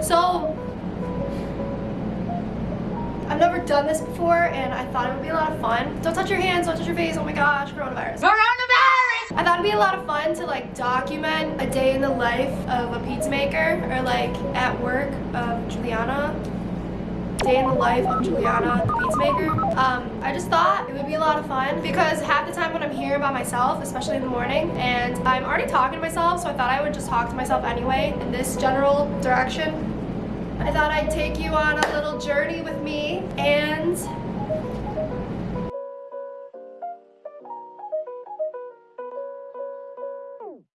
So, I've never done this before and I thought it would be a lot of fun. Don't touch your hands, don't touch your face, oh my gosh, coronavirus. Coronavirus! I thought it'd be a lot of fun to like document a day in the life of a pizza maker or like at work of Juliana. Day in the life of Juliana, the pizza maker. Um, I just thought it would be a lot of fun because half the time when I'm here by myself, especially in the morning, and I'm already talking to myself, so I thought I would just talk to myself anyway in this general direction. I thought I'd take you on a little journey with me and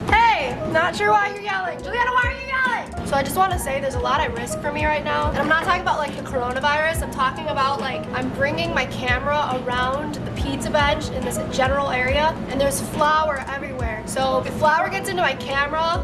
Hey, not sure why you're yelling. Juliana, why? So I just want to say there's a lot at risk for me right now. And I'm not talking about like the coronavirus. I'm talking about like I'm bringing my camera around the pizza bench in this general area and there's flour everywhere. So if flour gets into my camera,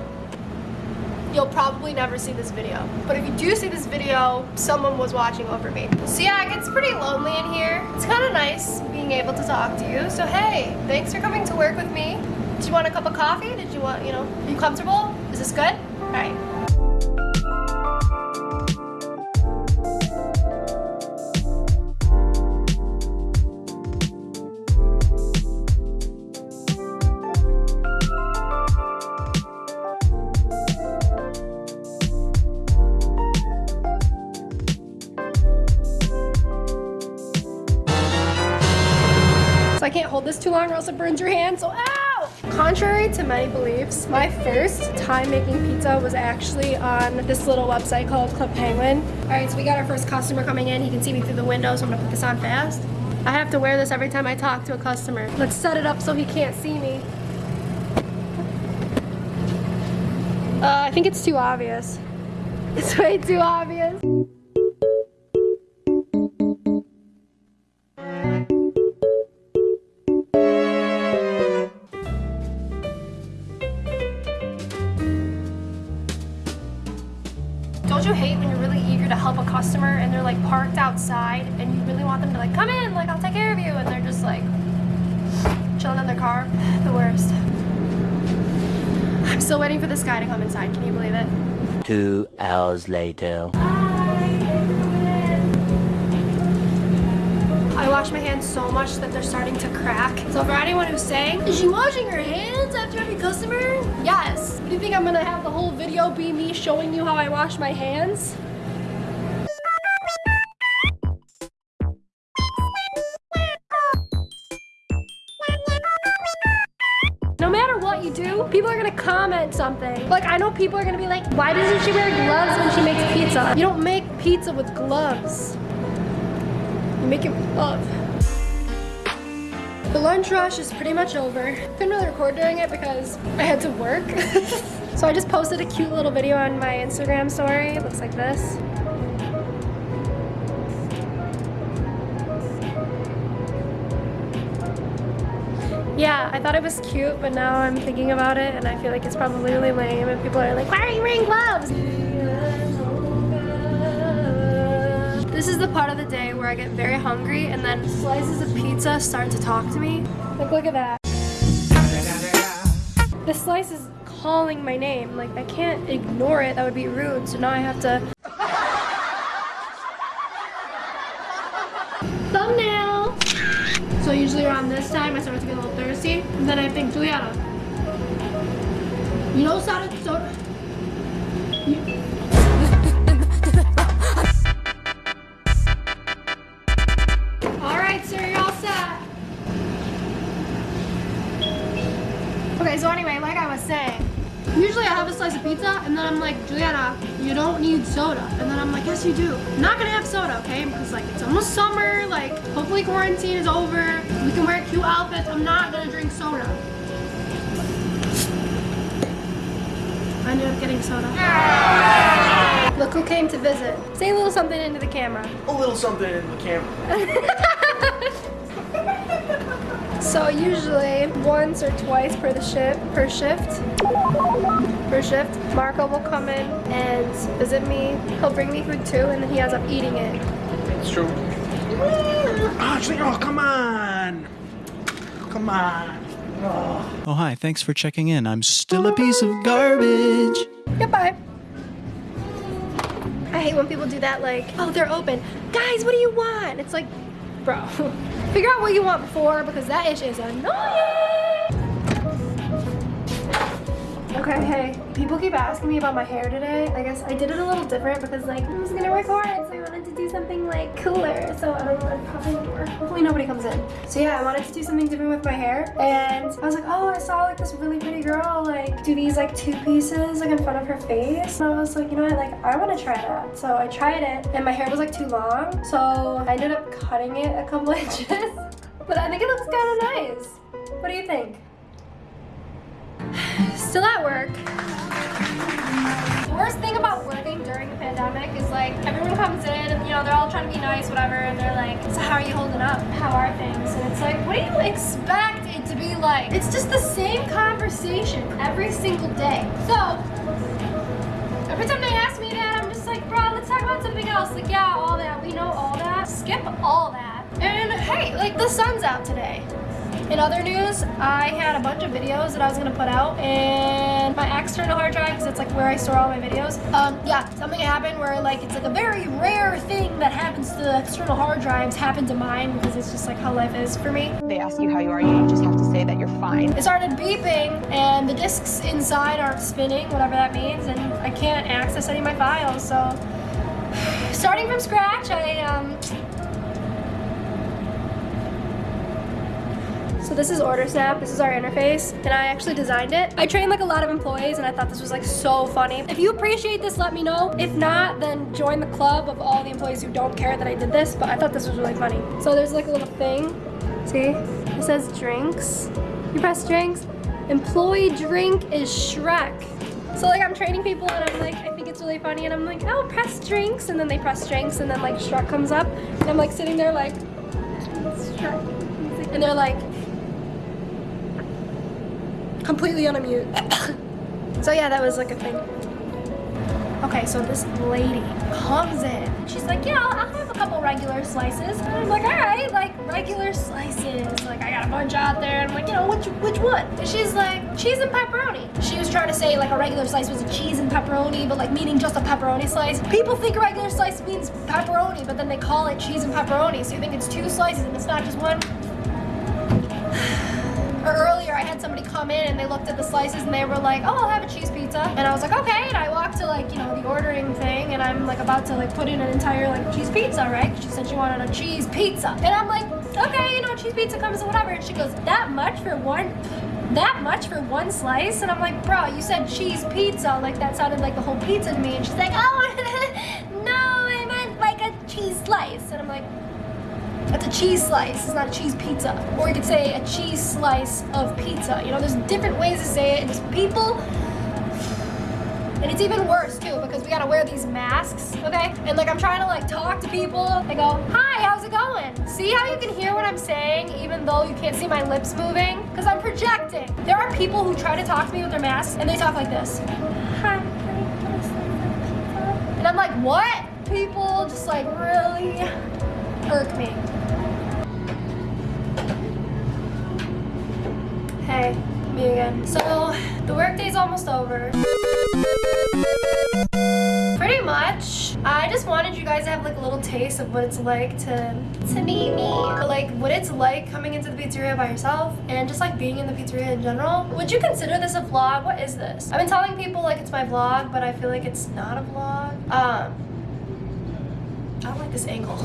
you'll probably never see this video. But if you do see this video, someone was watching over me. So yeah, it gets pretty lonely in here. It's kind of nice being able to talk to you. So hey, thanks for coming to work with me. Did you want a cup of coffee? Did you want, you know, are you comfortable? Is this good? All right. Burns your hand, so ow! Contrary to many beliefs, my first time making pizza was actually on this little website called Club Penguin. All right, so we got our first customer coming in. He can see me through the window, so I'm gonna put this on fast. I have to wear this every time I talk to a customer. Let's set it up so he can't see me. Uh, I think it's too obvious. It's way too obvious. Customer and they're like parked outside and you really want them to like come in, like I'll take care of you, and they're just like chilling in their car? The worst. I'm still waiting for this guy to come inside. Can you believe it? Two hours later. I wash my hands so much that they're starting to crack. So for anyone who's saying, is she washing her hands after every customer? Yes. Do you think I'm gonna have the whole video be me showing you how I wash my hands? Do, people are gonna comment something. Like, I know people are gonna be like, why doesn't she wear gloves when she makes pizza? You don't make pizza with gloves. You make it with love. The lunch rush is pretty much over. Couldn't really record during it because I had to work. so I just posted a cute little video on my Instagram story. It looks like this. Yeah, I thought it was cute, but now I'm thinking about it and I feel like it's probably really lame and people are like, why are you wearing gloves? This is the part of the day where I get very hungry and then slices of pizza start to talk to me. Like, look at that. The slice is calling my name. Like, I can't ignore it. That would be rude. So now I have to... Thumbnail! So usually around this time, I start to get a little thirsty. And then I think, Juliana, you know soda... soda you-. Okay, so anyway, like I was saying, usually I have a slice of pizza and then I'm like, Juliana, you don't need soda. And then I'm like, yes, you do. I'm not gonna have soda, okay? Because like it's almost summer, like hopefully quarantine is over. We can wear cute outfits. I'm not gonna drink soda. I ended up getting soda. Look who came to visit. Say a little something into the camera. a little something in the camera. So usually once or twice per the shift per shift per shift, Marco will come in and visit me. He'll bring me food too, and then he ends up eating it. It's true. Ah, Actually, oh, come on. Come on. Oh. Oh, hi, thanks for checking in. I'm still a piece of garbage. Goodbye. I hate when people do that like, oh, they're open. Guys, what do you want? It's like, bro, figure out what you want before because that ish is annoying. Okay, hey, people keep asking me about my hair today. I guess I did it a little different because like was gonna record, so like cooler. So I don't know, I'm popping the door. Hopefully nobody comes in. So yeah, I wanted to do something different with my hair. And I was like, oh, I saw like this really pretty girl like do these like two pieces like in front of her face. And I was like, you know what, like I wanna try that. So I tried it and my hair was like too long. So I ended up cutting it a couple inches. But I think it looks kind of nice. What do you think? Still at work. Like everyone comes in and you know they're all trying to be nice, whatever, and they're like, so how are you holding up? How are things? And it's like, what do you expect it to be like? It's just the same conversation every single day. So every time they ask me that, I'm just like, bro, let's talk about something else. Like, yeah, all that. We know all that. Skip all that. And hey, like the sun's out today. In other news, I had a bunch of videos that I was gonna put out and my external hard drive, because it's like where I store all my videos. Um, yeah, something happened where like it's like a very rare thing that happens to the external hard drives happened to mine because it's just like how life is for me. They ask you how you are, you just have to say that you're fine. It started beeping and the discs inside aren't spinning, whatever that means, and I can't access any of my files, so starting from scratch, I um So this is OrderSnap, this is our interface, and I actually designed it. I trained like a lot of employees and I thought this was like so funny. If you appreciate this, let me know. If not, then join the club of all the employees who don't care that I did this, but I thought this was really funny. So there's like a little thing, see? It says drinks. You press drinks, employee drink is Shrek. So like I'm training people and I'm like, I think it's really funny and I'm like, oh, press drinks, and then they press drinks and then like Shrek comes up and I'm like sitting there like, Shrek. And they're like, completely on a mute. so yeah, that was like a thing. Okay, so this lady comes in. She's like, yeah, I'll, have a couple regular slices. And I'm like, all right, like regular slices. Like I got a bunch out there. And I'm like, you know, which which one? And she's like, cheese and pepperoni. She was trying to say like a regular slice was a cheese and pepperoni, but like meaning just a pepperoni slice. People think a regular slice means pepperoni, but then they call it cheese and pepperoni. So you think it's two slices and it's not just one. Earlier, I had somebody come in and they looked at the slices and they were like, oh, I'll have a cheese pizza. And I was like, okay. And I walked to like, you know, the ordering thing and I'm like about to like put in an entire like cheese pizza, right? She said she wanted a cheese pizza. And I'm like, okay, you know, cheese pizza comes in whatever. And she goes, that much for one, that much for one slice? And I'm like, bro, you said cheese pizza. Like that sounded like the whole pizza to me. And she's like, oh, no, I meant like a cheese slice. And I'm like, it's a cheese slice, it's not a cheese pizza. Or you could say a cheese slice of pizza. You know, there's different ways to say it, and just people. And it's even worse too because we gotta wear these masks, okay? And like I'm trying to like talk to people. I go, hi, how's it going? See how you can hear what I'm saying even though you can't see my lips moving? Because I'm projecting. There are people who try to talk to me with their masks and they talk like this. Hi, can I get a slice of pizza?" And I'm like, what? People just like really irk me. Hey, me again. So, the workday's almost over. Pretty much, I just wanted you guys to have like a little taste of what it's like to to meet me. Or like what it's like coming into the pizzeria by yourself and just like being in the pizzeria in general. Would you consider this a vlog? What is this? I've been telling people like it's my vlog, but I feel like it's not a vlog. Um, I don't like this angle.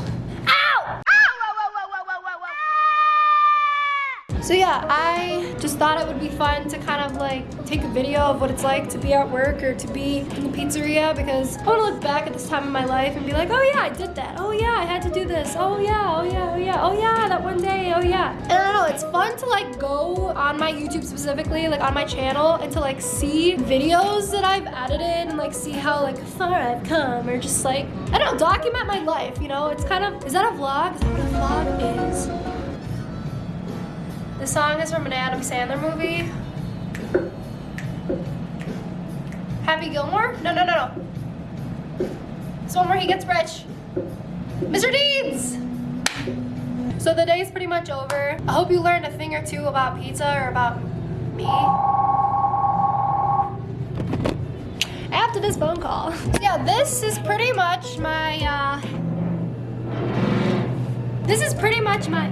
So yeah, I just thought it would be fun to kind of like take a video of what it's like to be at work or to be in the pizzeria because I want to look back at this time in my life and be like, oh yeah, I did that. Oh yeah, I had to do this. Oh yeah, oh yeah, oh yeah, oh yeah, that one day, oh yeah. And I don't know, it's fun to like go on my YouTube specifically, like on my channel and to like see videos that I've edited and like see how like far I've come or just like, I don't know, document my life, you know? It's kind of, is that a vlog? Is that what a vlog is? The song is from an Adam Sandler movie. Happy Gilmore? No, no, no, no. It's one where he gets rich. Mr. Deeds! So the day is pretty much over. I hope you learned a thing or two about pizza or about me. After this phone call. Yeah, this is pretty much my, uh, this is pretty much my,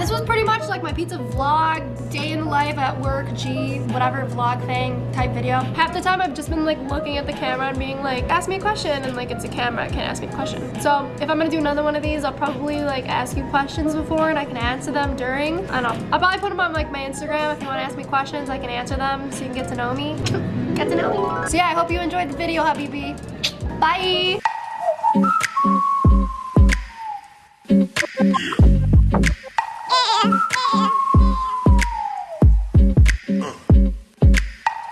this was pretty much like my pizza vlog, day in life at work, G, whatever vlog thing type video. Half the time I've just been like looking at the camera and being like, ask me a question, and like it's a camera, it can't ask me a question. So if I'm gonna do another one of these, I'll probably like ask you questions before and I can answer them during. I don't know. I'll probably put them on like my Instagram if you wanna ask me questions, I can answer them so you can get to know me. get to know me. So yeah, I hope you enjoyed the video, Habibi. Bye!